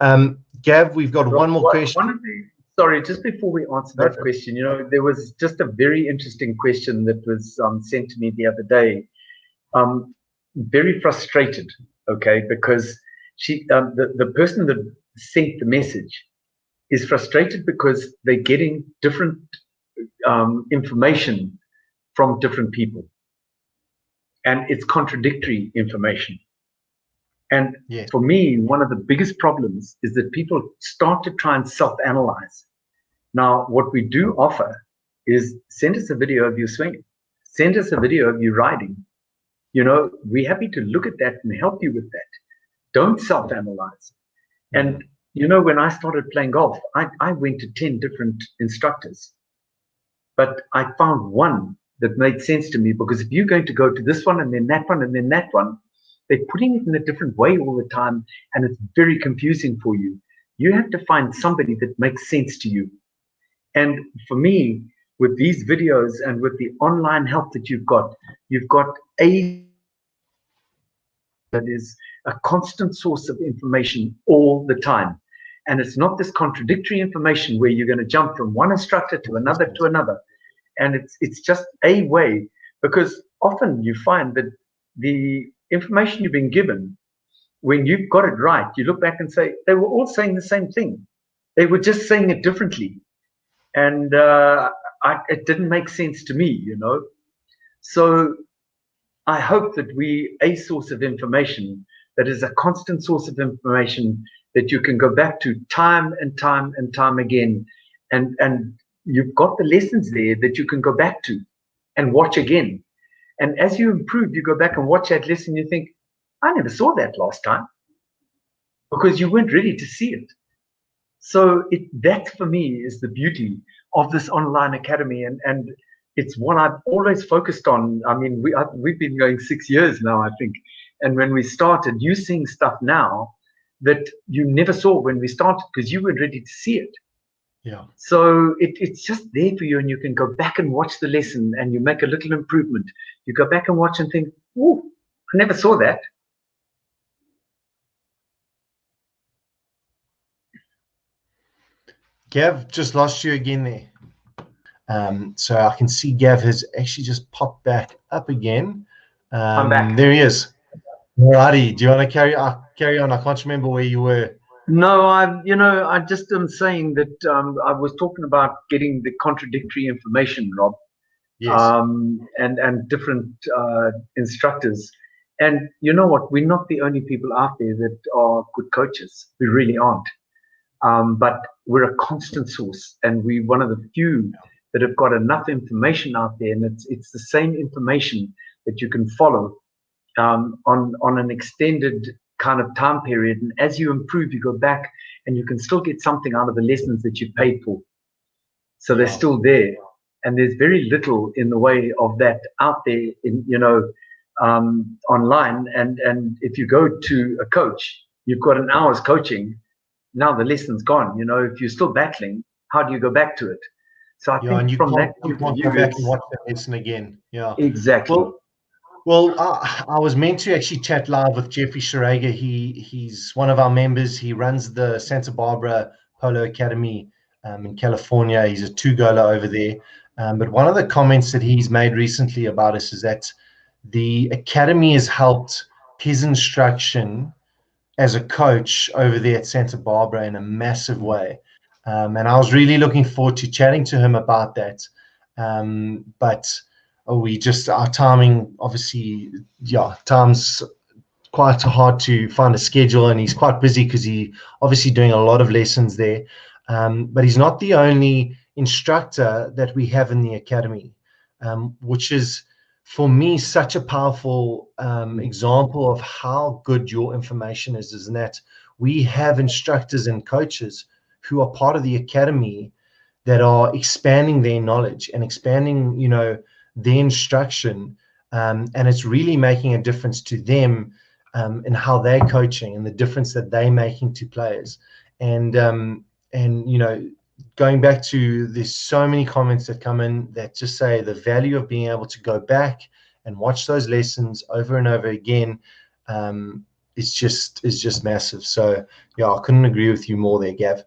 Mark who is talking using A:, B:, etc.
A: Um, Gav, we've got one more question.
B: One the, sorry, just before we answer that okay. question, you know, there was just a very interesting question that was um, sent to me the other day. Um, very frustrated, okay, because she, um, the, the person that sent the message is frustrated because they're getting different um, information from different people. And it's contradictory information. And for me, one of the biggest problems is that people start to try and self-analyze. Now, what we do offer is send us a video of you swinging, send us a video of you riding. You know, we're happy to look at that and help you with that. Don't self-analyze. And you know, when I started playing golf, I, I went to 10 different instructors, but I found one that made sense to me because if you're going to go to this one and then that one and then that one, they're putting it in a different way all the time and it's very confusing for you. You have to find somebody that makes sense to you. And for me, with these videos and with the online help that you've got, you've got a that is a constant source of information all the time. And it's not this contradictory information where you're going to jump from one instructor to another to another. And it's it's just a way because often you find that the information you've been given, when you've got it right, you look back and say, they were all saying the same thing. They were just saying it differently. And uh, I, it didn't make sense to me, you know. So I hope that we, a source of information that is a constant source of information that you can go back to time and time and time again. And, and you've got the lessons there that you can go back to and watch again and as you improve, you go back and watch that lesson, you think, I never saw that last time because you weren't ready to see it. So it, that for me is the beauty of this online academy. And, and it's what I've always focused on. I mean, we, I, we've been going six years now, I think. And when we started, you seeing stuff now that you never saw when we started because you weren't ready to see it.
A: Yeah.
B: So it, it's just there for you, and you can go back and watch the lesson, and you make a little improvement. You go back and watch and think, "Oh, I never saw that."
A: Gav just lost you again there. Um, so I can see Gav has actually just popped back up again. Um,
B: I'm back.
A: There he is. Alrighty, do you want to carry, uh, carry on? I can't remember where you were.
B: No, I, you know, I just am saying that um, I was talking about getting the contradictory information, Rob,
A: yes.
B: um, and and different uh, instructors. And you know what? We're not the only people out there that are good coaches. We really aren't. Um, but we're a constant source, and we're one of the few that have got enough information out there, and it's it's the same information that you can follow um, on on an extended kind of time period. And as you improve, you go back and you can still get something out of the lessons that you paid for. So they're still there. And there's very little in the way of that out there in, you know, um, online. And, and if you go to a coach, you've got an hour's coaching. Now the lesson's gone. You know, if you're still battling, how do you go back to it? So I
A: yeah,
B: think from that,
A: you can't go back and watch that lesson again. Yeah,
B: exactly.
A: Well, well, I, I, was meant to actually chat live with Jeffrey Schrager. He he's one of our members. He runs the Santa Barbara Polo Academy um, in California. He's a two-goaler over there. Um, but one of the comments that he's made recently about us is that the academy has helped his instruction as a coach over there at Santa Barbara in a massive way. Um, and I was really looking forward to chatting to him about that. Um, but we just our timing obviously yeah time's quite hard to find a schedule and he's quite busy because he obviously doing a lot of lessons there. Um, but he's not the only instructor that we have in the academy um, which is for me such a powerful um, example of how good your information is is that we have instructors and coaches who are part of the academy that are expanding their knowledge and expanding you know the instruction um, and it's really making a difference to them um, and how they're coaching and the difference that they're making to players and um, and you know going back to there's so many comments that come in that just say the value of being able to go back and watch those lessons over and over again um, is just is just massive. So yeah, I couldn't agree with you more there, Gav.